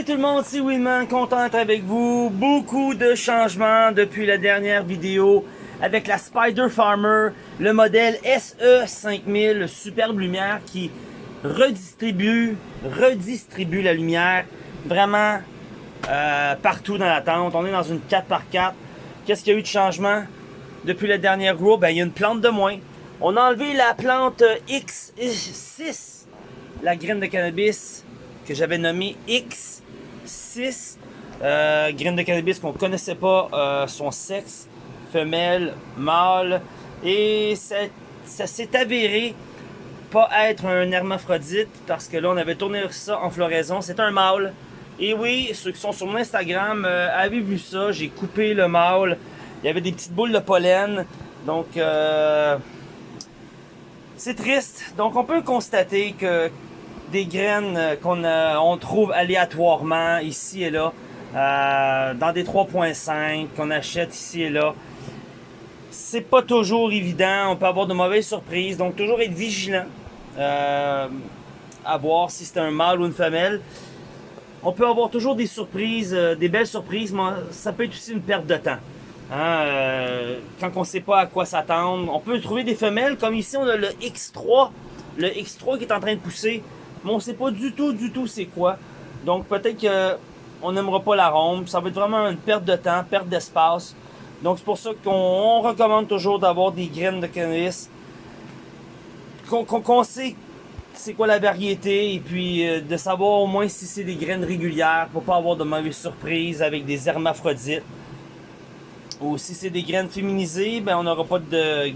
Salut tout le monde, c'est Winman, content d'être avec vous. Beaucoup de changements depuis la dernière vidéo avec la Spider Farmer, le modèle SE5000, superbe lumière qui redistribue, redistribue la lumière vraiment euh, partout dans la tente. On est dans une 4x4. Qu'est-ce qu'il y a eu de changement depuis la dernière grow? Ben, il y a une plante de moins. On a enlevé la plante X6, la graine de cannabis que j'avais nommée X6. Euh, graine de cannabis qu'on connaissait pas euh, son sexe, femelle, mâle. Et ça, s'est avéré pas être un hermaphrodite parce que là on avait tourné ça en floraison. C'est un mâle. Et oui, ceux qui sont sur mon Instagram euh, avaient vu ça? J'ai coupé le mâle. Il y avait des petites boules de pollen. Donc, c'est triste. Donc, on peut constater que des graines qu'on on trouve aléatoirement ici et là, euh, dans des 3.5 qu'on achète ici et là, c'est pas toujours évident. On peut avoir de mauvaises surprises. Donc, toujours être vigilant. Euh, à voir si c'est un mâle ou une femelle. On peut avoir toujours des surprises, euh, des belles surprises, mais ça peut être aussi une perte de temps. Hein, euh, quand on ne sait pas à quoi s'attendre. On peut trouver des femelles, comme ici on a le X3, le X3 qui est en train de pousser, mais on ne sait pas du tout, du tout c'est quoi. Donc peut-être qu'on n'aimera pas l'arôme, ça va être vraiment une perte de temps, perte d'espace. Donc c'est pour ça qu'on recommande toujours d'avoir des graines de cannabis qu'on sait c'est quoi la variété et puis euh, de savoir au moins si c'est des graines régulières pour pas avoir de mauvaises surprises avec des hermaphrodites. Ou si c'est des graines féminisées, ben on n'aura pas de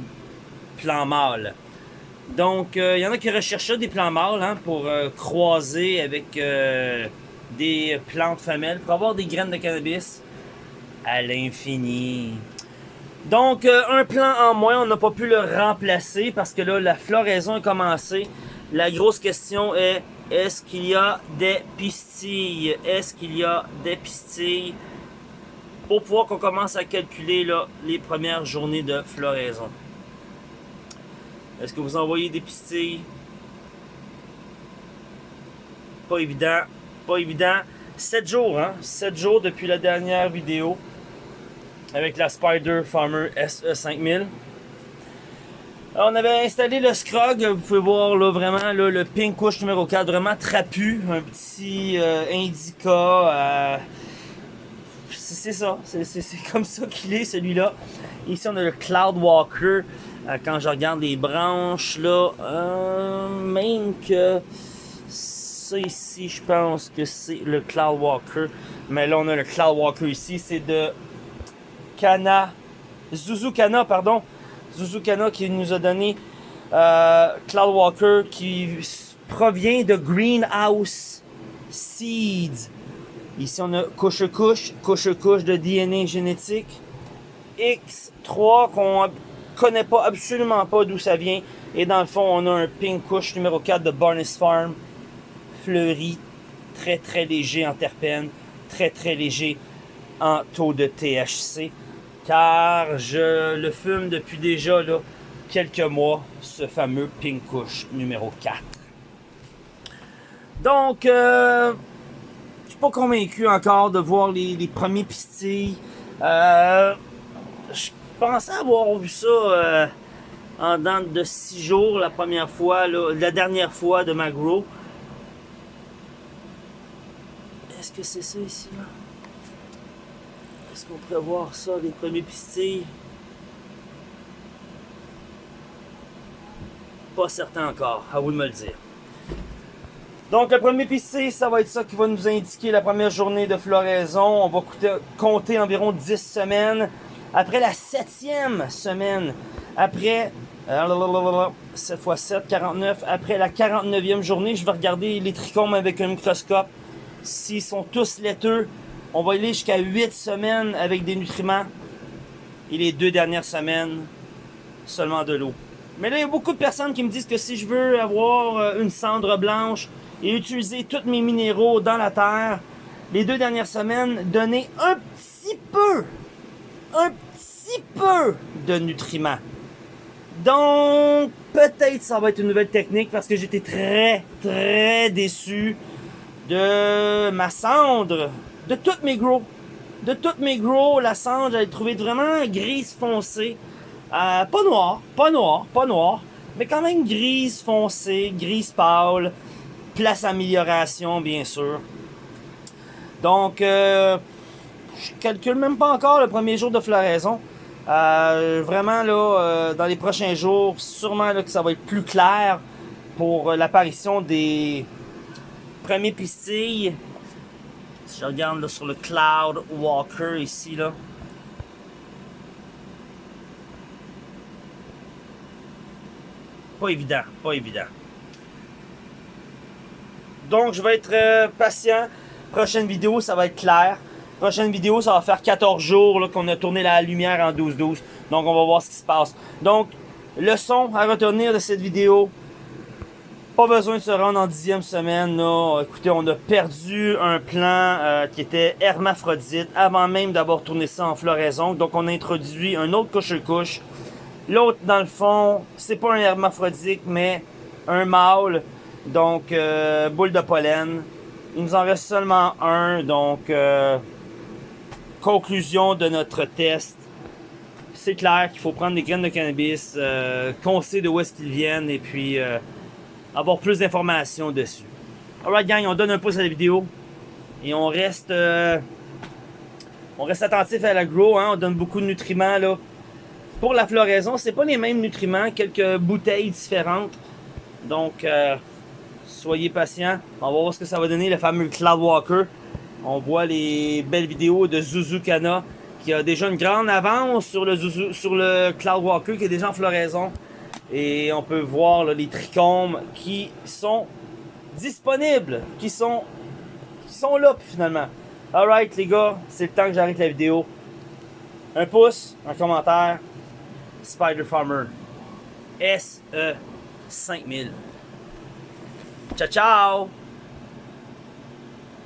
plan mâle. Donc, il euh, y en a qui recherchent des plants mâles hein, pour euh, croiser avec des plantes femelles pour avoir des graines de cannabis à l'infini. Donc, euh, un plan en moins, on n'a pas pu le remplacer parce que là, la floraison a commencé. La grosse question est, est-ce qu'il y a des pistilles? Est-ce qu'il y a des pistilles? Pour pouvoir qu'on commence à calculer les premières journées de floraison. Est-ce que vous envoyez des pistilles? Pas évident. Pas évident. 7 jours, hein? 7 jours depuis la dernière vidéo avec la Spider Farmer SE5000. on avait installé le Scrog, vous pouvez voir là vraiment le pink couche numéro 4, vraiment trapu, un petit euh, indica. Euh, c'est ça, c'est comme ça qu'il est celui-là. Ici on a le Cloud Walker. Euh, quand je regarde les branches là, même que ça ici, je pense que c'est le Cloud Walker. Mais là on a le Cloud Walker ici, c'est de Kana, Zuzukana, pardon, Zuzukana qui nous a donné euh, Cloud Walker qui provient de Greenhouse Seeds. Ici, on a couche-couche, couche-couche de DNA génétique. X3 qu'on connaît pas absolument pas d'où ça vient. Et dans le fond, on a un pink couche numéro 4 de Barnes Farm. Fleuri, très très léger en terpènes, très très léger en taux de THC car je le fume depuis déjà là, quelques mois, ce fameux Pink Kush numéro 4. Donc, euh, je suis pas convaincu encore de voir les, premiers pistilles. Euh, je pensais avoir vu ça euh, en dans de 6 jours la première fois, la dernière fois de ma grow. Est-ce que c'est ça ici? Là? Est-ce qu'on pourrait voir ça, les premiers pistilles? Pas certain encore, à vous de me le dire. Donc le premier pistil, ça va être ça qui va nous indiquer la première journée de floraison. On va compter environ 10 semaines. Après la septième semaine, après 7 x 7, 49. Après la 49e journée, je vais regarder les trichomes avec un microscope. S'ils sont tous laiteux, on va aller jusqu'à 8 semaines avec des nutriments. Et les deux dernières semaines, seulement de l'eau. Mais là, il y a beaucoup de personnes qui me disent que si je veux avoir euh, une cendre blanche et utiliser tous mes minéraux dans la terre, les deux dernières semaines, donner un petit peu, un peu de nutriments. Donc, peut-être ça va être une nouvelle technique parce que j'étais très, très déçu de ma cendre, de toutes mes gros. De toutes mes gros, la cendre, j'avais trouvé vraiment grise foncée. Euh, pas noir, pas noir, pas noir, mais quand même grise foncée, grise pâle. Place amélioration, bien sûr. Donc, euh, je calcule même pas encore le premier jour de floraison. Euh, vraiment, là, euh, dans les prochains jours, sûrement là, que ça va être plus clair pour euh, l'apparition des premiers pistilles. Si je regarde là, sur le Cloud Walker ici, là. Pas évident, pas évident. Donc, je vais être euh, patient. Prochaine vidéo, ça va être clair. Prochaine vidéo, ça va faire 14 jours qu'on a tourné la lumière en 12-12. Donc, on va voir ce qui se passe. Donc, leçon à retenir de cette vidéo. Pas besoin de se rendre en dixième semaine. Écoutez, on a perdu un plan euh, qui était hermaphrodite avant même d'avoir tourné ça en floraison. Donc, on a introduit un autre couche-couche. L'autre, dans le fond, c'est pas un hermaphrodite, mais un mâle. Donc, euh, boule de pollen. Il nous en reste seulement un. Donc, euh, conclusion de notre test. C'est clair qu'il faut prendre des graines de cannabis, euh, qu'on sait de où est-ce qu'ils viennent et puis euh, avoir plus d'informations dessus. Alright gang, on donne un pouce à la vidéo et on reste euh, on reste attentif à la grow, hein, on donne beaucoup de nutriments là. Pour la floraison, c'est pas les mêmes nutriments, quelques bouteilles différentes. Donc soyez patients. On va voir ce que ça va donner le fameux Cloud Walker. On voit les belles vidéos de Zuzukana qui a déjà une grande avance sur le, sur le Cloud Walker qui est déjà en floraison. Et on peut voir les trichomes qui sont disponibles, qui sont, qui sont là finalement. Alright les gars, c'est le temps que j'arrête la vidéo. Un pouce, un commentaire. Spider Farmer. SE 5000. Ciao ciao